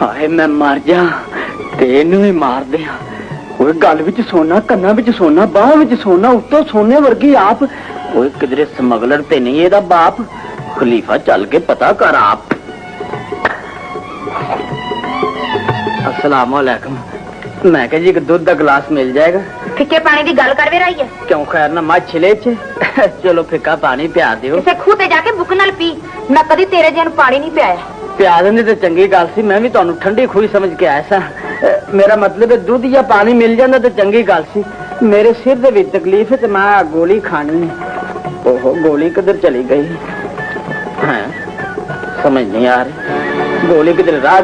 ہائے میں مر جا تینوں ہی مار دیا کوئی گل بھی سونا کنا وچ سونا باہ وچ سونا اتو سونے ورگی آپ کوئی کدھر سمگلر تے نہیں یہ باپ خلیفہ چل کے پتا کر آپ السلام علیکم میں کہ جی ایک دودھ گلاس مل جائے گا فکے پانی کی گل کر بھی رہی ہے کیوں خیر نہ ماں چھلے چھے چلو پھکا پانی پیا دیو اسے کھوتے جا کے بک نال پی نہ کدی تیرے جن پانی نہیں پیا ਪਿਆ ਦਿੰਦੇ ਤੇ ਚੰਗੀ ਗੱਲ ਸੀ ਮੈਂ ਵੀ ਤੁਹਾਨੂੰ ਠੰਡੀ ਖੂਹੀ ਸਮਝ ਕੇ ਆਇਆ ਸਾਂ ਅਹ ਮੇਰਾ ਮਤਲਬ ਹੈ ਦੁੱਧ ਜਾਂ ਪਾਣੀ ਮਿਲ ਜਾਂਦਾ ਤੇ ਚੰਗੀ ਗੱਲ ਸੀ ਮੇਰੇ ਸਿਰ ਦੇ ਵਿੱਚ ਤਕਲੀਫ ਹੈ ਤੇ ਮੈਂ ਆਹ ਗੋਲੀ ਖਾਣੀ ਹੈ ਓਹੋ ਗੋਲੀ ਕਿੱਧਰ ਚਲੀ ਗਈ ਹੈ ਸਮਝ ਨਹੀਂ ਆ ਰਹੀ ਗੋਲੀ ਕਿਧਰ ਰਾਹ